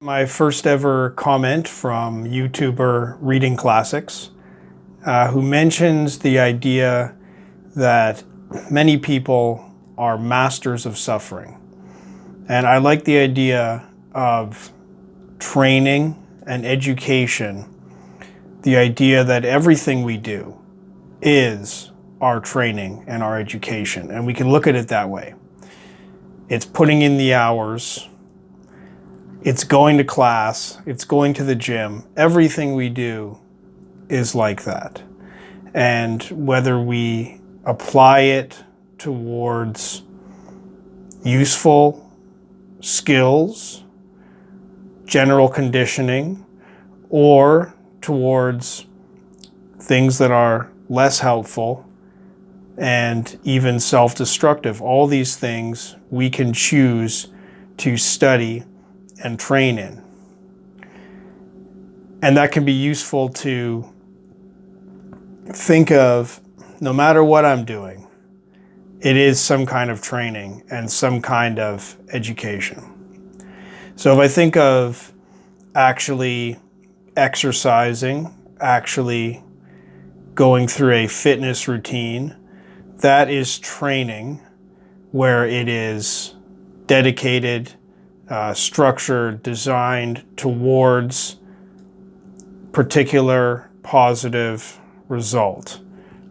My first ever comment from YouTuber Reading Classics, uh, who mentions the idea that many people are masters of suffering. And I like the idea of training and education, the idea that everything we do is our training and our education. And we can look at it that way. It's putting in the hours, it's going to class, it's going to the gym. Everything we do is like that. And whether we apply it towards useful skills, general conditioning, or towards things that are less helpful and even self-destructive. All these things we can choose to study and train in. And that can be useful to think of no matter what I'm doing, it is some kind of training and some kind of education. So if I think of actually exercising, actually going through a fitness routine, that is training where it is dedicated uh, structure designed towards particular positive result.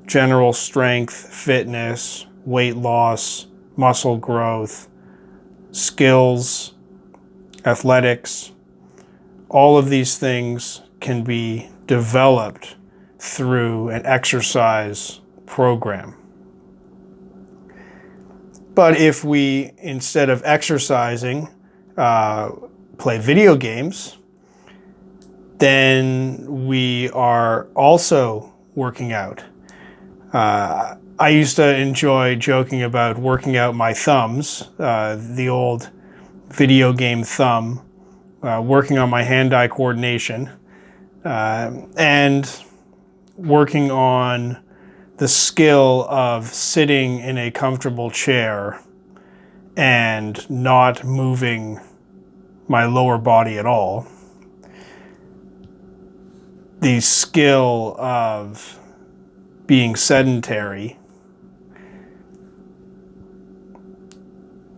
General strength, fitness, weight loss, muscle growth, skills, athletics, all of these things can be developed through an exercise program. But if we, instead of exercising, uh, play video games, then we are also working out. Uh, I used to enjoy joking about working out my thumbs, uh, the old video game thumb, uh, working on my hand-eye coordination, uh, and working on the skill of sitting in a comfortable chair and not moving my lower body at all. The skill of being sedentary.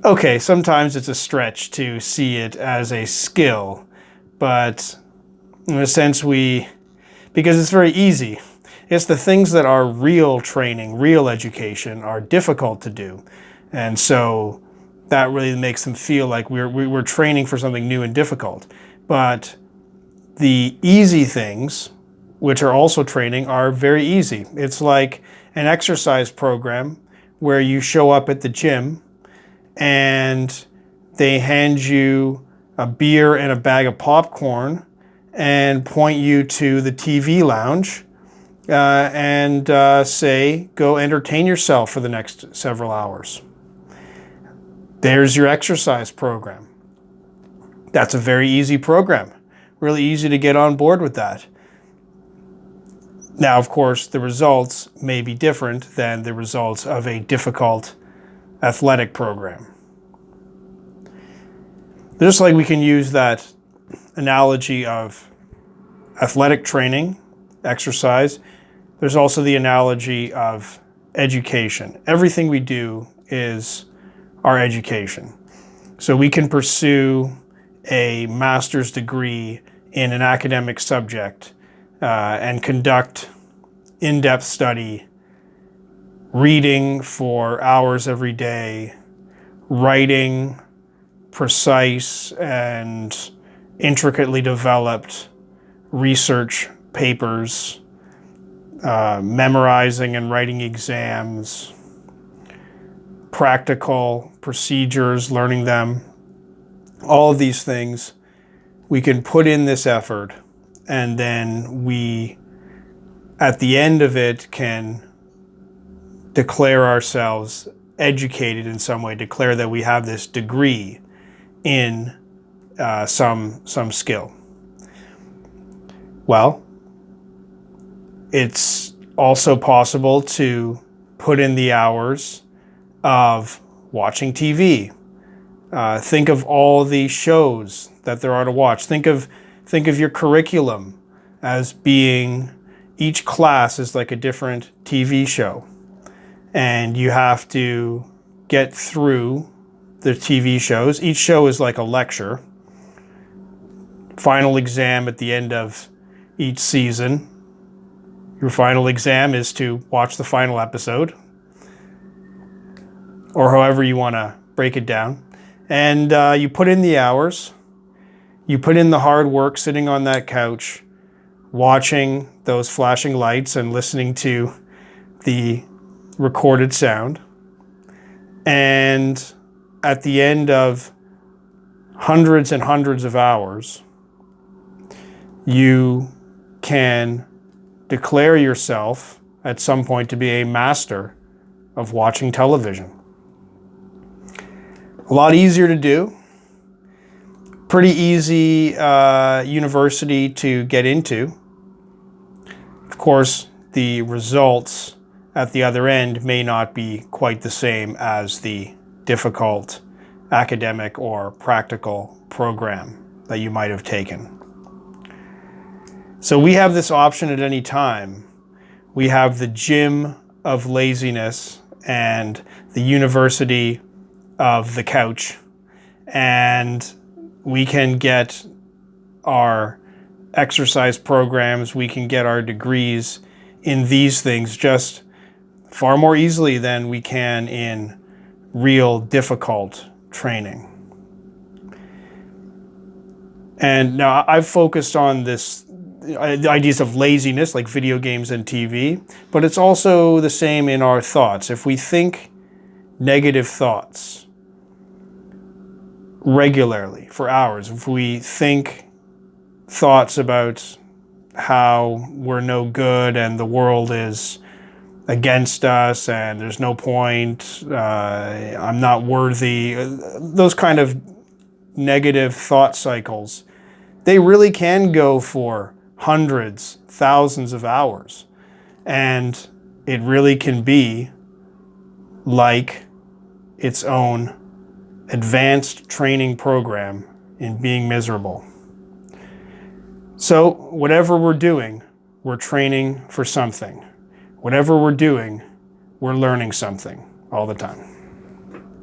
Okay, sometimes it's a stretch to see it as a skill, but in a sense we, because it's very easy. It's the things that are real training, real education are difficult to do. And so that really makes them feel like we're, we're training for something new and difficult. But the easy things, which are also training, are very easy. It's like an exercise program where you show up at the gym and they hand you a beer and a bag of popcorn and point you to the TV lounge uh, and uh, say, go entertain yourself for the next several hours. There's your exercise program. That's a very easy program. Really easy to get on board with that. Now, of course, the results may be different than the results of a difficult athletic program. Just like we can use that analogy of athletic training, exercise, there's also the analogy of education. Everything we do is our education. So we can pursue a master's degree in an academic subject uh, and conduct in-depth study, reading for hours every day, writing precise and intricately developed research papers, uh, memorizing and writing exams, practical procedures, learning them, all of these things, we can put in this effort and then we, at the end of it, can declare ourselves educated in some way, declare that we have this degree in uh, some, some skill. Well, it's also possible to put in the hours of watching TV, Uh, think of all the shows that there are to watch. Think of think of your curriculum as being each class is like a different TV show, and you have to get through the TV shows. Each show is like a lecture. Final exam at the end of each season. Your final exam is to watch the final episode, or however you want to break it down and uh, you put in the hours, you put in the hard work sitting on that couch, watching those flashing lights and listening to the recorded sound. And at the end of hundreds and hundreds of hours, you can declare yourself at some point to be a master of watching television. A lot easier to do. Pretty easy uh, university to get into. Of course, the results at the other end may not be quite the same as the difficult academic or practical program that you might have taken. So we have this option at any time. We have the gym of laziness and the university of the couch and we can get our exercise programs, we can get our degrees in these things just far more easily than we can in real difficult training. And now I've focused on this uh, the ideas of laziness like video games and TV, but it's also the same in our thoughts. If we think negative thoughts, regularly for hours. If we think thoughts about how we're no good and the world is against us and there's no point, uh, I'm not worthy, those kind of negative thought cycles, they really can go for hundreds, thousands of hours. And it really can be like its own advanced training program in being miserable. So whatever we're doing, we're training for something. Whatever we're doing, we're learning something all the time.